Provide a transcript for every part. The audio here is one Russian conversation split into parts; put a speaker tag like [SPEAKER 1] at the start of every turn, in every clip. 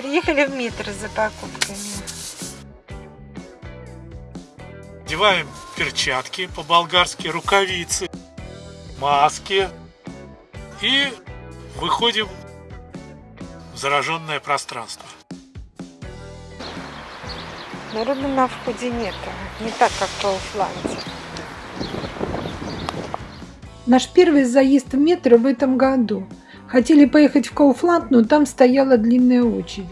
[SPEAKER 1] Приехали в метро за покупками.
[SPEAKER 2] Одеваем перчатки, по-болгарски рукавицы, маски и выходим в зараженное пространство.
[SPEAKER 1] Народу на входе нет, не так, как в Кауфланде.
[SPEAKER 3] Наш первый заезд в метро в этом году. Хотели поехать в Кауфланд, но там стояла длинная очередь.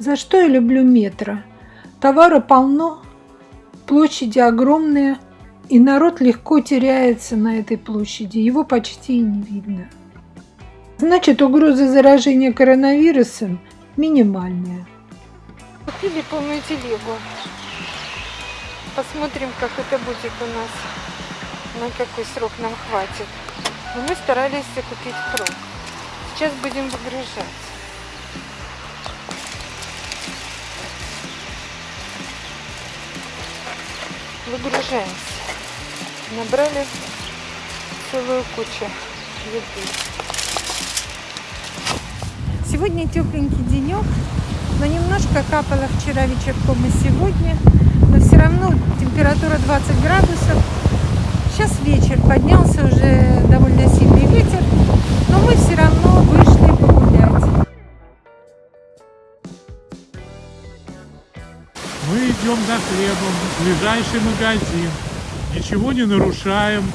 [SPEAKER 3] За что я люблю метро? Товара полно, площади огромные, и народ легко теряется на этой площади, его почти и не видно. Значит, угроза заражения коронавирусом минимальная.
[SPEAKER 1] Купили полную телегу. Посмотрим, как это будет у нас, на какой срок нам хватит. Но мы старались купить впрок. Сейчас будем выгружать. Выгружаемся. Набрали целую кучу еды. Сегодня тепленький денек, но немножко капало вчера вечерком и сегодня. Но все равно температура 20 градусов. Сейчас вечер, поднялся уже довольно сильный ветер, но мы все равно вышли погулять.
[SPEAKER 2] Мы идем за хлебом в ближайший магазин. Ничего не нарушаем.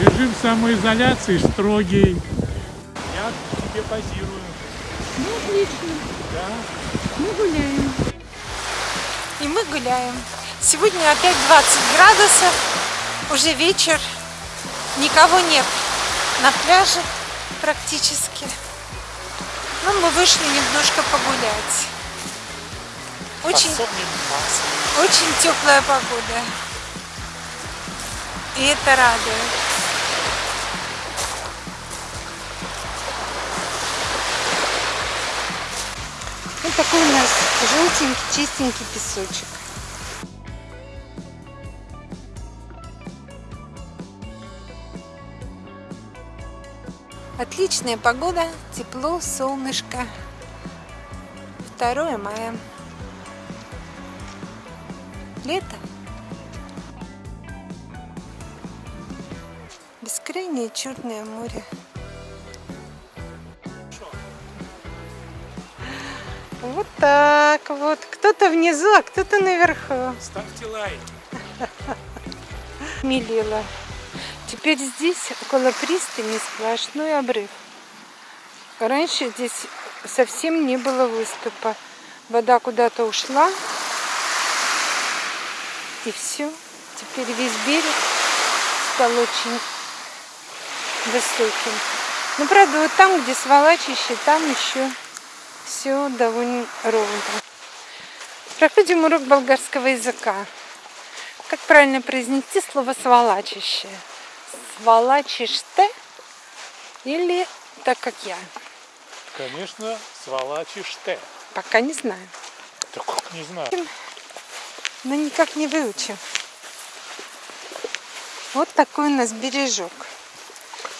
[SPEAKER 2] Режим самоизоляции строгий. Я тебе позирую.
[SPEAKER 1] Ну, отлично.
[SPEAKER 2] Да?
[SPEAKER 1] Мы гуляем. И мы гуляем. Сегодня опять 20 градусов, уже вечер, никого нет на пляже практически. Но мы вышли немножко погулять. Очень, очень теплая погода. И это радует. Вот такой у нас желтенький, чистенький песочек. Отличная погода, тепло, солнышко. 2 мая. Лето. Бескрайнее черное море. Вот так вот. Кто-то внизу, а кто-то наверху.
[SPEAKER 2] Ставьте лайк.
[SPEAKER 1] Милила. Теперь здесь, около пристани, сплошной обрыв. Раньше здесь совсем не было выступа. Вода куда-то ушла. И все. Теперь весь берег стал очень высоким. Ну, правда, вот там, где сволачище, там еще все довольно ровно. Проходим урок болгарского языка. Как правильно произнести слово сволачище? Сволачишь-те или так, как я?
[SPEAKER 2] Конечно, сволачишь ты.
[SPEAKER 1] Пока не знаю.
[SPEAKER 2] Да как не знаю.
[SPEAKER 1] Но никак не выучим. Вот такой у нас бережок.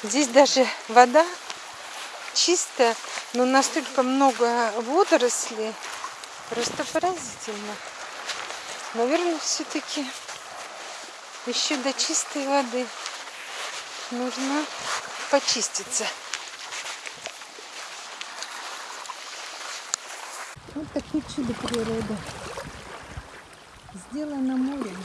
[SPEAKER 1] Здесь даже вода чистая, но настолько много водорослей. Просто поразительно. Наверное, все-таки еще до чистой воды нужно почиститься. Вот такие чудо природы. Сделано морем.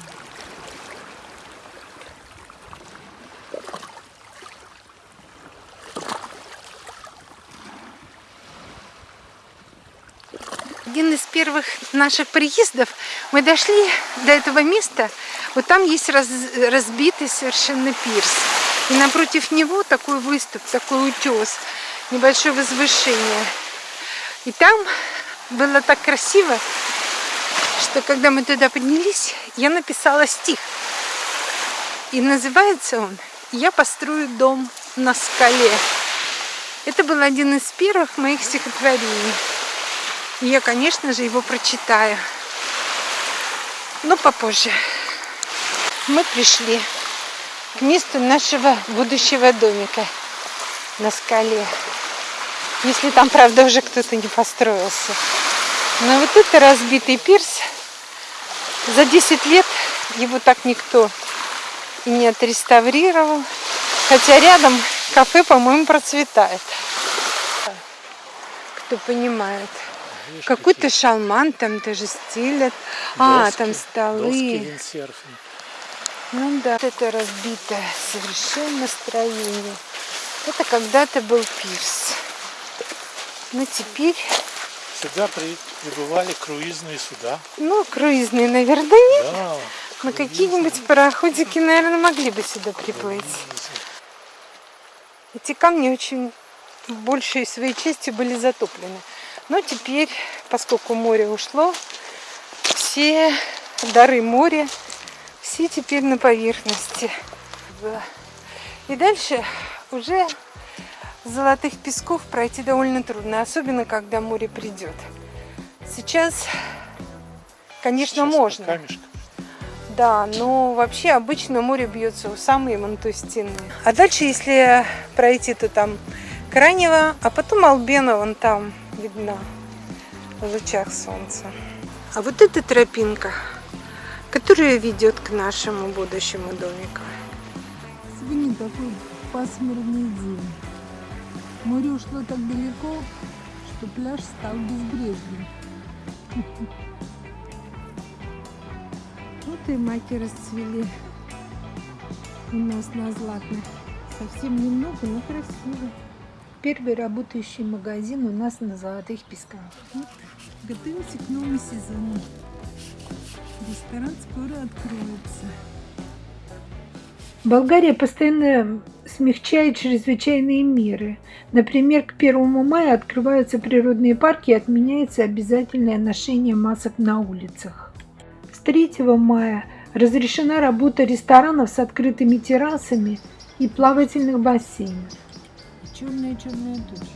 [SPEAKER 1] Один из первых наших приездов мы дошли до этого места. Вот там есть раз, разбитый совершенно пирс. И напротив него такой выступ, такой утес, небольшое возвышение. И там было так красиво, что когда мы туда поднялись, я написала стих. И называется он «Я построю дом на скале». Это был один из первых моих стихотворений. И я, конечно же, его прочитаю. Но попозже. Мы пришли к месту нашего будущего домика на скале. Если там, правда, уже кто-то не построился. Но вот это разбитый пирс. За 10 лет его так никто и не отреставрировал. Хотя рядом кафе, по-моему, процветает. Кто понимает. Какой-то шалман там даже стилят. А, там столы.
[SPEAKER 2] виндсерфинг.
[SPEAKER 1] Ну да, это разбитое совершенно строение. Это когда-то был пирс. Но теперь,
[SPEAKER 2] Сюда при- прибывали круизные суда.
[SPEAKER 1] ну, круизные, наверное, нет.
[SPEAKER 2] Да.
[SPEAKER 1] Но какие-нибудь пароходики, наверное, могли бы сюда приплыть. Эти камни очень большей своей частью были затоплены. Но теперь, поскольку море ушло, все дары моря, все теперь на поверхности. И дальше уже золотых песков пройти довольно трудно, особенно когда море придет. Сейчас, конечно, можно.
[SPEAKER 2] Камешка.
[SPEAKER 1] Да, но вообще обычно море бьется у самой Монтустины. А дальше, если пройти, то там Кранево, а потом Албена вон там видно в лучах солнца. А вот эта тропинка, которая ведет к нашему будущему домику.
[SPEAKER 3] Сегодня такой пасмурный день. Море ушло так далеко, что пляж стал безбрежным. Вот и маки расцвели у нас на Златных. Совсем немного, но красиво. Первый работающий магазин у нас на Золотых Песках. Готовимся к новому сезону. Ресторан скоро откроется. Болгария постоянно смягчает чрезвычайные меры. Например, к 1 мая открываются природные парки и отменяется обязательное ношение масок на улицах. С 3 мая разрешена работа ресторанов с открытыми террасами и плавательных бассейнов. Черная-черная туча.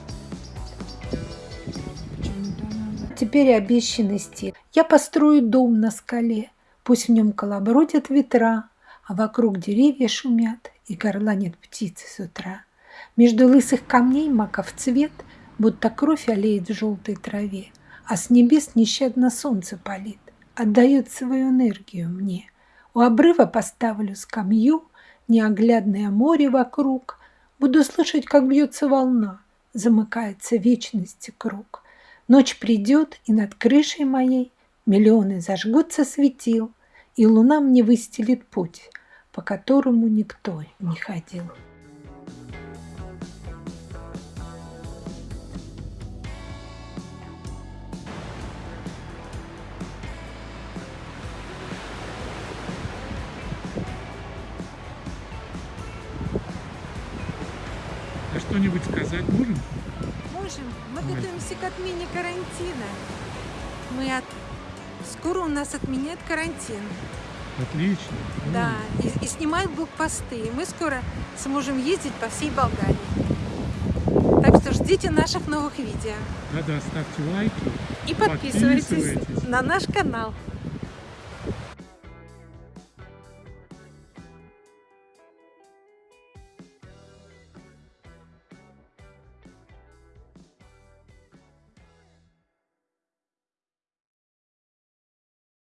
[SPEAKER 3] Теперь обещанный стиль. Я построю дом на скале, пусть в нем колобродят ветра, а вокруг деревья шумят и горланят птицы с утра. Между лысых камней маков цвет, будто кровь олеет в желтой траве, а с небес нещадно солнце палит, отдает свою энергию мне. У обрыва поставлю скамью, неоглядное море вокруг, буду слышать, как бьется волна, замыкается вечности круг. Ночь придет, и над крышей моей миллионы зажгутся светил, и луна мне выстелит путь, по которому никто не ходил.
[SPEAKER 2] А что-нибудь сказать можем?
[SPEAKER 1] Можем. Мы готовимся к отмене карантина. Мы от... Скоро у нас отменяют карантин.
[SPEAKER 2] Отлично.
[SPEAKER 1] Да, и, и снимают блокпосты. И мы скоро сможем ездить по всей Болгарии. Так что ждите наших новых видео.
[SPEAKER 2] Да-да, ставьте лайки.
[SPEAKER 1] И подписывайтесь
[SPEAKER 2] Подписывайтесь.
[SPEAKER 1] на наш канал.